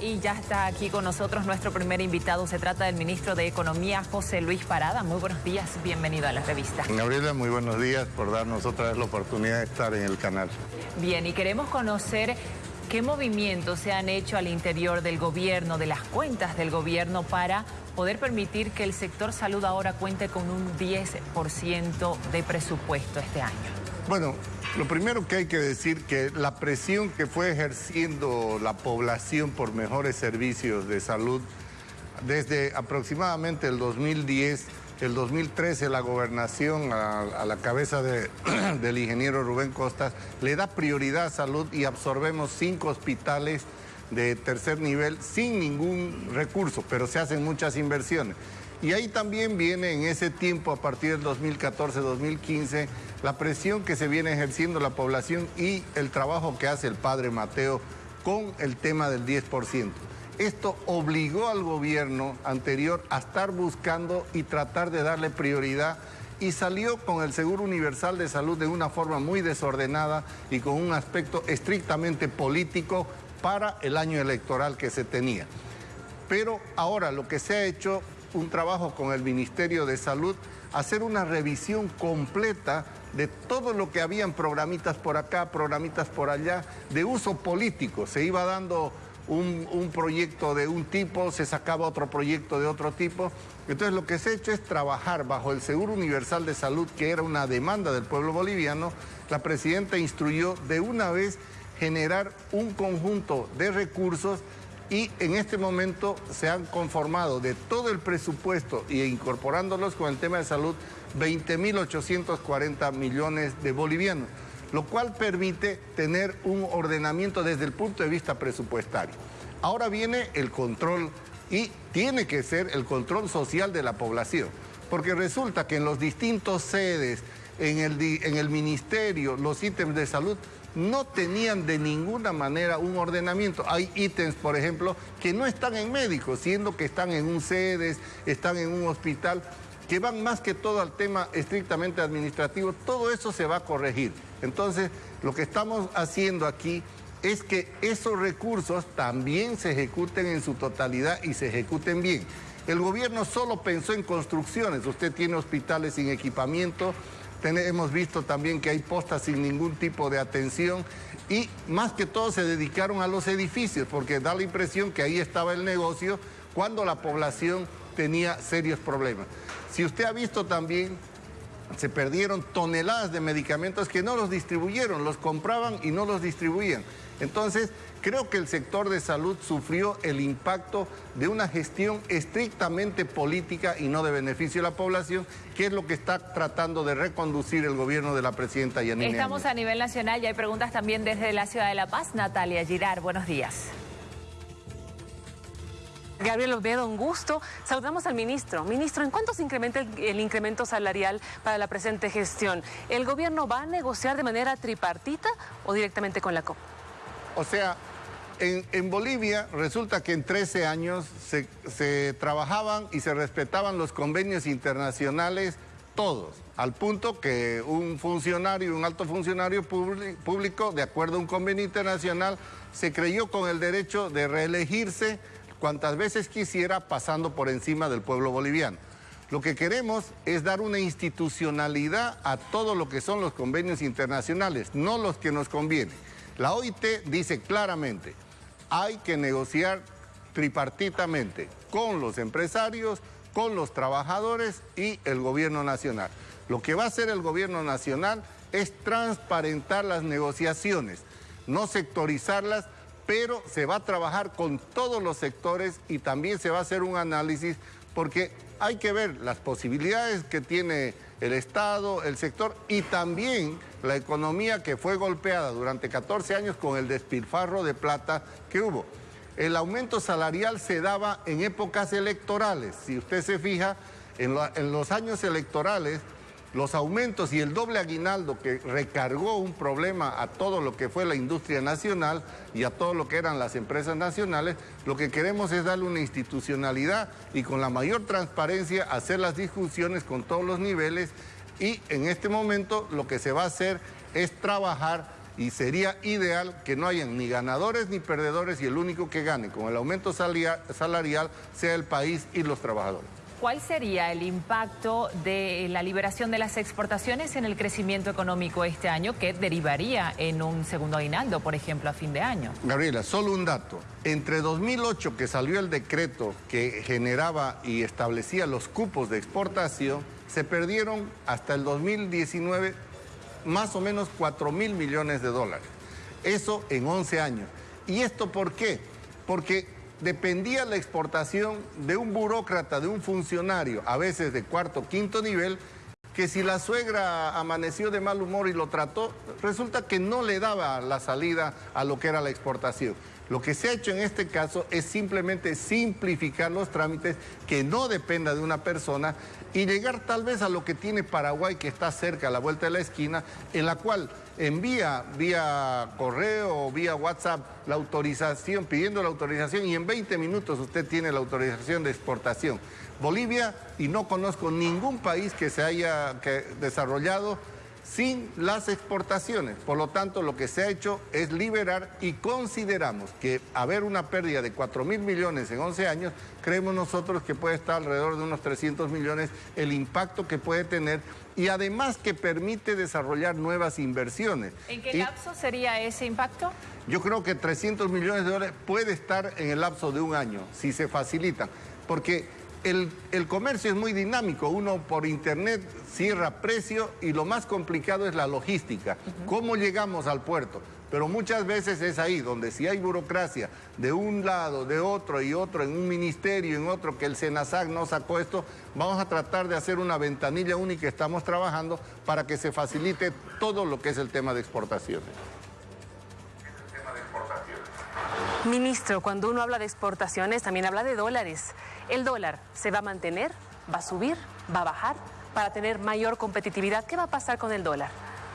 Y ya está aquí con nosotros nuestro primer invitado. Se trata del ministro de Economía, José Luis Parada. Muy buenos días, bienvenido a la revista. Gabriela, muy buenos días por darnos otra vez la oportunidad de estar en el canal. Bien, y queremos conocer qué movimientos se han hecho al interior del gobierno, de las cuentas del gobierno, para poder permitir que el sector salud ahora cuente con un 10% de presupuesto este año. Bueno, lo primero que hay que decir que la presión que fue ejerciendo la población por mejores servicios de salud desde aproximadamente el 2010, el 2013 la gobernación a, la cabeza del ingeniero Rubén Costas le da prioridad a salud y absorbemos cinco hospitales de tercer nivel sin ningún recurso, pero se hacen muchas inversiones. Y ahí también viene en ese tiempo, a partir del 2014-2015, la presión que se viene ejerciendo la población y el trabajo que hace el padre Mateo con el tema del 10%. Esto obligó al gobierno anterior a estar buscando y tratar de darle prioridad y salió con el Seguro Universal de Salud de una forma muy desordenada y con un aspecto estrictamente político para el año electoral que se tenía. Pero ahora lo que se ha hecho un trabajo con el Ministerio de Salud, hacer una revisión completa de todo lo que habían programitas por acá, programitas por allá, de uso político. Se iba dando un, proyecto de un tipo, se sacaba otro proyecto de otro tipo. Entonces lo que se ha hecho es trabajar bajo el Seguro Universal de Salud, que era una demanda del pueblo boliviano. La presidenta instruyó de una vez generar un conjunto de recursos y en este momento se han conformado de todo el presupuesto y incorporándolos con el tema de salud 20.840 millones de bolivianos, lo cual permite tener un ordenamiento desde el punto de vista presupuestario. Ahora viene el control y tiene que ser el control social de la población, porque resulta que en los distintos sedes, en el, en el ministerio, los ítems de salud no tenían de ninguna manera un ordenamiento. Hay ítems, por ejemplo, que no están en médicos, siendo que están en un sedes, están en un hospital, que van más que todo al tema estrictamente administrativo. Todo eso se va a corregir. Entonces, lo que estamos haciendo aquí es que esos recursos también se ejecuten en su totalidad y se ejecuten bien. El gobierno solo pensó en construcciones. Usted tiene hospitales sin equipamiento, hemos visto también que hay postas sin ningún tipo de atención y más que todo se dedicaron a los edificios porque da la impresión que ahí estaba el negocio cuando la población tenía serios problemas. Si usted ha visto también, se perdieron toneladas de medicamentos que no los distribuyeron, los compraban y no los distribuían. Entonces, creo que el sector de salud sufrió el impacto de una gestión estrictamente política y no de beneficio de la población, que es lo que está tratando de reconducir el gobierno de la presidenta Yanine Estamos a nivel nacional y hay preguntas también desde la ciudad de La Paz. Natalia Girar, buenos días. Gabriel Oviedo, un gusto. Saludamos al ministro. Ministro, ¿en cuánto se incrementa el, incremento salarial para la presente gestión? ¿El gobierno va a negociar de manera tripartita o directamente con la COP? O sea, en, Bolivia resulta que en 13 años se, trabajaban y se respetaban los convenios internacionales todos, al punto que un funcionario, un alto funcionario público, de acuerdo a un convenio internacional, se creyó con el derecho de reelegirse cuantas veces quisiera pasando por encima del pueblo boliviano. Lo que queremos es dar una institucionalidad a todo lo que son los convenios internacionales, no los que nos convienen. La OIT dice claramente, hay que negociar tripartitamente con los empresarios, con los trabajadores y el gobierno nacional. Lo que va a hacer el gobierno nacional es transparentar las negociaciones, no sectorizarlas, pero se va a trabajar con todos los sectores y también se va a hacer un análisis porque hay que ver las posibilidades que tiene el Estado, el sector y también la economía que fue golpeada durante 14 años con el despilfarro de plata que hubo. El aumento salarial se daba en épocas electorales. Si usted se fija, en, los años electorales los aumentos y el doble aguinaldo que recargó un problema a todo lo que fue la industria nacional y a todo lo que eran las empresas nacionales, lo que queremos es darle una institucionalidad y con la mayor transparencia hacer las discusiones con todos los niveles y en este momento lo que se va a hacer es trabajar y sería ideal que no hayan ni ganadores ni perdedores y el único que gane con el aumento salarial sea el país y los trabajadores. ¿Cuál sería el impacto de la liberación de las exportaciones en el crecimiento económico este año que derivaría en un segundo aguinaldo, por ejemplo, a fin de año? Gabriela, solo un dato. Entre 2008, que salió el decreto que generaba y establecía los cupos de exportación, se perdieron hasta el 2019 más o menos 4 mil millones de dólares. Eso en 11 años. ¿Y esto por qué? Porque dependía la exportación de un burócrata, de un funcionario, a veces de cuarto, quinto nivel, que si la suegra amaneció de mal humor y lo trató, resulta que no le daba la salida a lo que era la exportación. Lo que se ha hecho en este caso es simplemente simplificar los trámites, que no dependa de una persona y llegar tal vez a lo que tiene Paraguay, que está cerca, a la vuelta de la esquina, en la cual envía vía correo o vía WhatsApp la autorización, pidiendo la autorización y en 20 minutos usted tiene la autorización de exportación. Bolivia, y no conozco ningún país que se haya desarrollado sin las exportaciones. Por lo tanto, lo que se ha hecho es liberar y consideramos que haber una pérdida de 4 mil millones en 11 años, creemos nosotros que puede estar alrededor de unos 300 millones el impacto que puede tener y además que permite desarrollar nuevas inversiones. ¿En qué lapso sería ese impacto? Yo creo que 300 millones de dólares puede estar en el lapso de un año, si se facilita, porque el, comercio es muy dinámico, uno por internet cierra precio y lo más complicado es la logística, cómo llegamos al puerto. Pero muchas veces es ahí, donde si hay burocracia de un lado, de otro y otro, en un ministerio, en otro, que el SENASAC no sacó esto, vamos a tratar de hacer una ventanilla única, estamos trabajando para que se facilite todo lo que es el tema de exportaciones. Ministro, cuando uno habla de exportaciones, también habla de dólares. ¿El dólar se va a mantener? ¿Va a subir? ¿Va a bajar? Para tener mayor competitividad, ¿qué va a pasar con el dólar?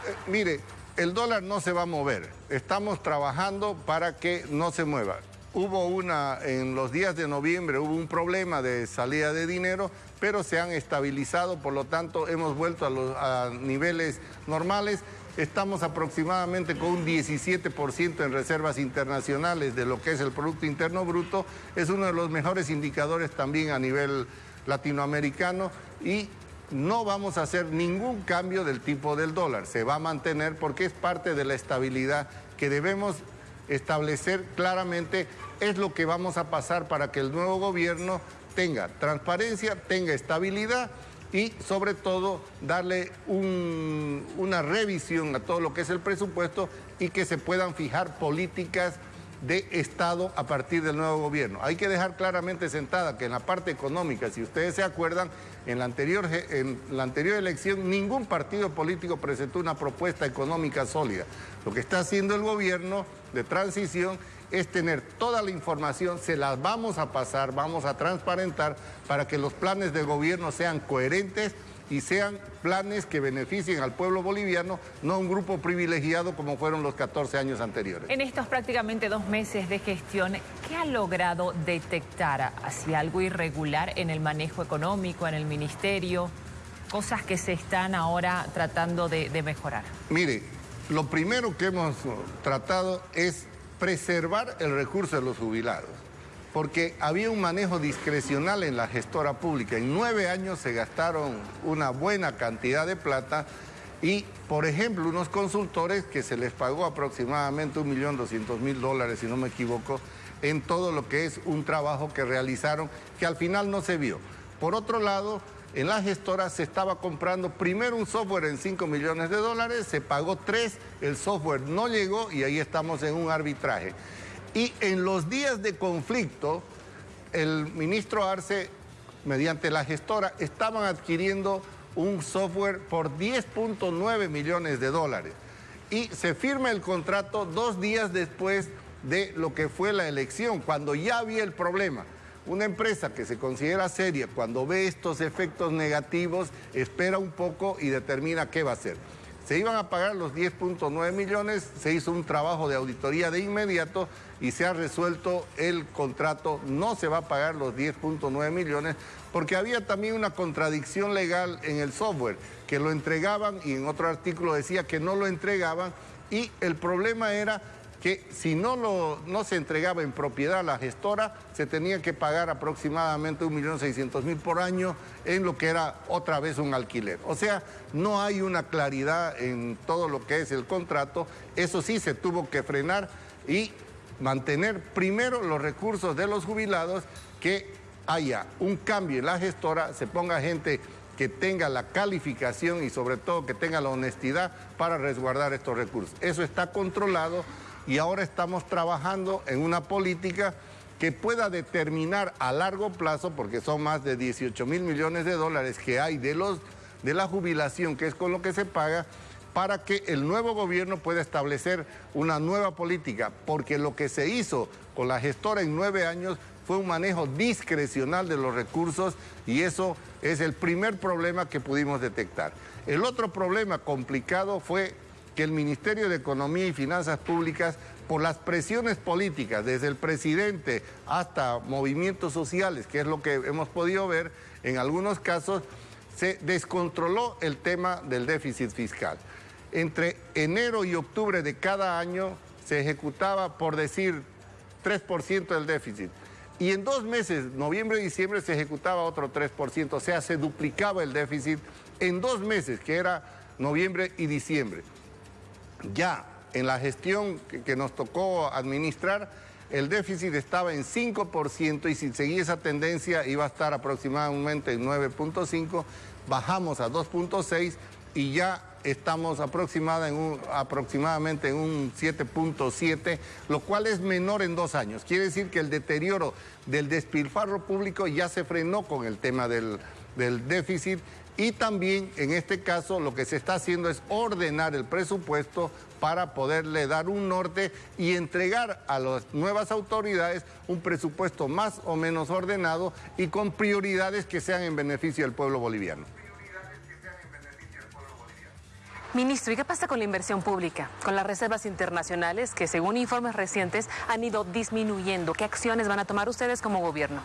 Eh, mire, el dólar no se va a mover. Estamos trabajando para que no se mueva. Hubo una, en los días de noviembre hubo un problema de salida de dinero, pero se han estabilizado, por lo tanto hemos vuelto a los a niveles normales. Estamos aproximadamente con un 17% en reservas internacionales de lo que es el Producto Interno Bruto. Es uno de los mejores indicadores también a nivel latinoamericano y no vamos a hacer ningún cambio del tipo del dólar. Se va a mantener porque es parte de la estabilidad que debemos establecer claramente. Es lo que vamos a pasar para que el nuevo gobierno tenga transparencia, tenga estabilidad y sobre todo darle una revisión a todo lo que es el presupuesto y que se puedan fijar políticas de Estado a partir del nuevo gobierno. Hay que dejar claramente sentada que en la parte económica, si ustedes se acuerdan, en la anterior, en la anterior elección ningún partido político presentó una propuesta económica sólida. Lo que está haciendo el gobierno de transición es tener toda la información, se las vamos a pasar, vamos a transparentar para que los planes de gobierno sean coherentes y sean planes que beneficien al pueblo boliviano, no un grupo privilegiado como fueron los 14 años anteriores. En estos prácticamente dos meses de gestión, ¿qué ha logrado detectar hacia algo irregular en el manejo económico, en el ministerio? Cosas que se están ahora tratando de, de mejorar. Mire, lo primero que hemos tratado es preservar el recurso de los jubilados, porque había un manejo discrecional en la gestora pública. En nueve años se gastaron una buena cantidad de plata y, por ejemplo, unos consultores que se les pagó aproximadamente un millón doscientos mil dólares, si no me equivoco, en todo lo que es un trabajo que realizaron, que al final no se vio. Por otro lado, en la gestora se estaba comprando primero un software en 5 millones de dólares, se pagó 3, el software no llegó y ahí estamos en un arbitraje. Y en los días de conflicto, el ministro Arce, mediante la gestora, estaban adquiriendo un software por 10.9 millones de dólares. Y se firma el contrato dos días después de lo que fue la elección, cuando ya había el problema. Una empresa que se considera seria cuando ve estos efectos negativos, espera un poco y determina qué va a hacer. Se iban a pagar los 10.9 millones, se hizo un trabajo de auditoría de inmediato y se ha resuelto el contrato, no se va a pagar los 10.9 millones porque había también una contradicción legal en el software, que lo entregaban y en otro artículo decía que no lo entregaban y el problema era que si no, lo, no se entregaba en propiedad a la gestora, se tenía que pagar aproximadamente 1.600.000 por año en lo que era otra vez un alquiler. O sea, no hay una claridad en todo lo que es el contrato. Eso sí se tuvo que frenar y mantener primero los recursos de los jubilados, que haya un cambio en la gestora, se ponga gente que tenga la calificación y sobre todo que tenga la honestidad para resguardar estos recursos. Eso está controlado y ahora estamos trabajando en una política que pueda determinar a largo plazo, porque son más de 18 mil millones de dólares que hay de, los, de la jubilación, que es con lo que se paga, para que el nuevo gobierno pueda establecer una nueva política, porque lo que se hizo con la gestora en nueve años fue un manejo discrecional de los recursos y eso es el primer problema que pudimos detectar. El otro problema complicado fue que el Ministerio de Economía y Finanzas Públicas, por las presiones políticas, desde el presidente hasta movimientos sociales, que es lo que hemos podido ver en algunos casos, se descontroló el tema del déficit fiscal. Entre enero y octubre de cada año se ejecutaba, por decir, 3% del déficit. Y en dos meses, noviembre y diciembre, se ejecutaba otro 3%, o sea, se duplicaba el déficit en dos meses, que era noviembre y diciembre. Ya en la gestión que, nos tocó administrar, el déficit estaba en 5% y si seguía esa tendencia iba a estar aproximadamente en 9.5, bajamos a 2.6 y ya estamos aproximada en un, aproximadamente en un 7.7, lo cual es menor en dos años. Quiere decir que el deterioro del despilfarro público ya se frenó con el tema del, del déficit y también en este caso lo que se está haciendo es ordenar el presupuesto para poderle dar un norte y entregar a las nuevas autoridades un presupuesto más o menos ordenado y con prioridades que sean en beneficio del pueblo boliviano. Ministro, ¿y qué pasa con la inversión pública? Con las reservas internacionales que según informes recientes han ido disminuyendo. ¿Qué acciones van a tomar ustedes como gobierno?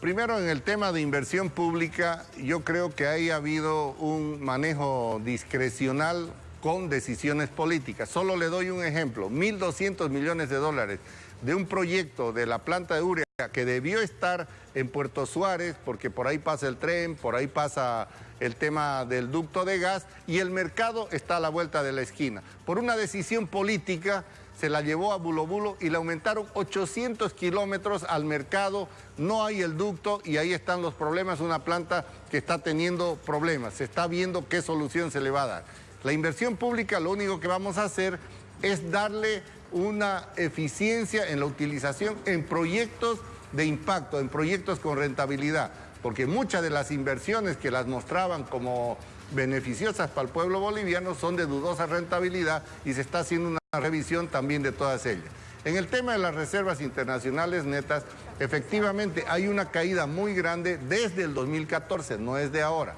Primero, en el tema de inversión pública, yo creo que ahí ha habido un manejo discrecional con decisiones políticas. Solo le doy un ejemplo, 1.200 millones de dólares de un proyecto de la planta de urea que debió estar en Puerto Suárez, porque por ahí pasa el tren, por ahí pasa el tema del ducto de gas, y el mercado está a la vuelta de la esquina. Por una decisión política se la llevó a Bulo Bulo y le aumentaron 800 kilómetros al mercado, no hay el ducto y ahí están los problemas, una planta que está teniendo problemas, se está viendo qué solución se le va a dar. La inversión pública lo único que vamos a hacer es darle una eficiencia en la utilización en proyectos de impacto, en proyectos con rentabilidad, porque muchas de las inversiones que las mostraban como beneficiosas para el pueblo boliviano son de dudosa rentabilidad y se está haciendo una revisión también de todas ellas. En el tema de las reservas internacionales netas, efectivamente hay una caída muy grande desde el 2014, no es de ahora,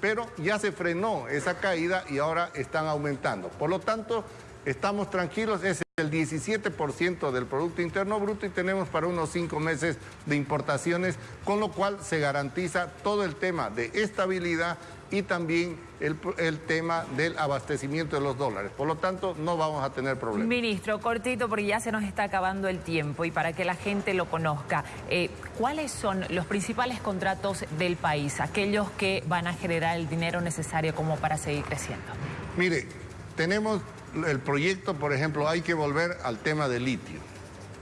pero ya se frenó esa caída y ahora están aumentando. Por lo tanto, estamos tranquilos, es el 17% del Producto Interno Bruto y tenemos para unos cinco meses de importaciones, con lo cual se garantiza todo el tema de estabilidad y también el, tema del abastecimiento de los dólares. Por lo tanto, no vamos a tener problemas. Ministro, cortito, porque ya se nos está acabando el tiempo y para que la gente lo conozca, eh, ¿cuáles son los principales contratos del país, aquellos que van a generar el dinero necesario como para seguir creciendo? Mire, tenemos el proyecto, por ejemplo, hay que volver al tema del litio.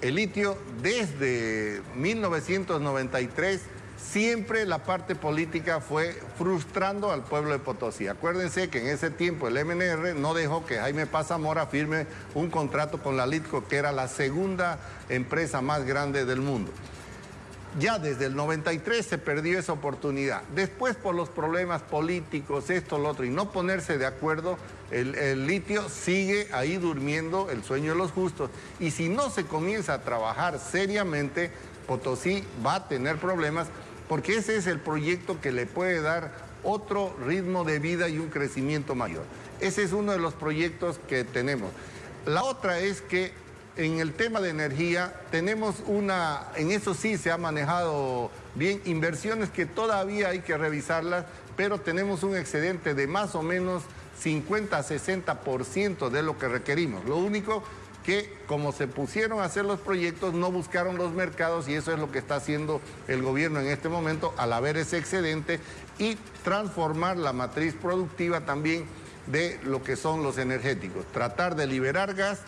El litio desde 1993 siempre la parte política fue frustrando al pueblo de Potosí. Acuérdense que en ese tiempo el MNR no dejó que Jaime Pazamora firme un contrato con la Litco, que era la segunda empresa más grande del mundo. Ya desde el 93 se perdió esa oportunidad. Después por los problemas políticos, esto, lo otro, y no ponerse de acuerdo, el, el, litio sigue ahí durmiendo el sueño de los justos. Y si no se comienza a trabajar seriamente, Potosí va a tener problemas porque ese es el proyecto que le puede dar otro ritmo de vida y un crecimiento mayor. Ese es uno de los proyectos que tenemos. La otra es que en el tema de energía tenemos una, en eso sí se ha manejado bien, inversiones que todavía hay que revisarlas, pero tenemos un excedente de más o menos 50 a 60% de lo que requerimos. Lo único que como se pusieron a hacer los proyectos no buscaron los mercados y eso es lo que está haciendo el gobierno en este momento al haber ese excedente y transformar la matriz productiva también de lo que son los energéticos. Tratar de liberar gas,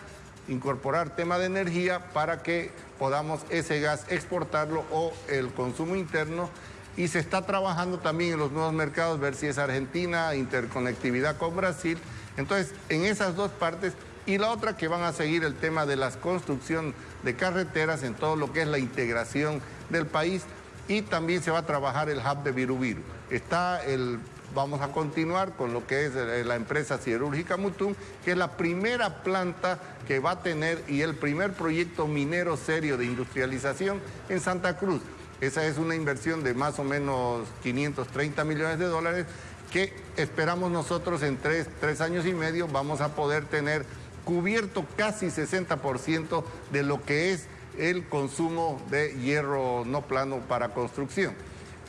incorporar tema de energía para que podamos ese gas exportarlo o el consumo interno y se está trabajando también en los nuevos mercados, ver si es Argentina, interconectividad con Brasil. Entonces, en esas dos partes y la otra que van a seguir el tema de la construcción de carreteras en todo lo que es la integración del país y también se va a trabajar el hub de Virubiru. Está el, vamos a continuar con lo que es eh, la empresa siderúrgica Mutum, que es la primera planta que va a tener y el primer proyecto minero serio de industrialización en Santa Cruz. Esa es una inversión de más o menos 530 millones de dólares que esperamos nosotros en tres, tres años y medio vamos a poder tener cubierto casi 60% de lo que es el consumo de hierro no plano para construcción.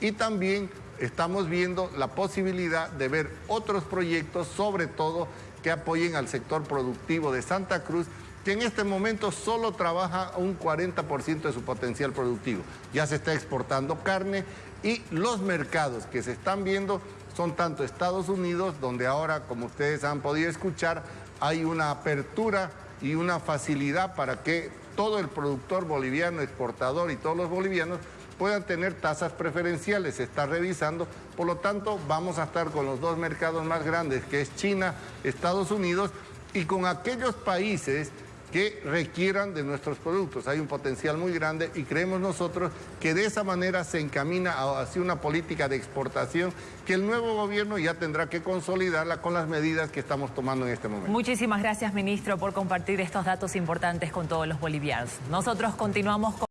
Y también estamos viendo la posibilidad de ver otros proyectos, sobre todo que apoyen al sector productivo de Santa Cruz, que en este momento solo trabaja un 40% de su potencial productivo. Ya se está exportando carne y los mercados que se están viendo son tanto Estados Unidos, donde ahora, como ustedes han podido escuchar, hay una apertura y una facilidad para que todo el productor boliviano, exportador y todos los bolivianos puedan tener tasas preferenciales, se está revisando, por lo tanto vamos a estar con los dos mercados más grandes, que es China, Estados Unidos, y con aquellos países que requieran de nuestros productos. Hay un potencial muy grande y creemos nosotros que de esa manera se encamina hacia una política de exportación que el nuevo gobierno ya tendrá que consolidarla con las medidas que estamos tomando en este momento. Muchísimas gracias, ministro, por compartir estos datos importantes con todos los bolivianos. Nosotros continuamos con...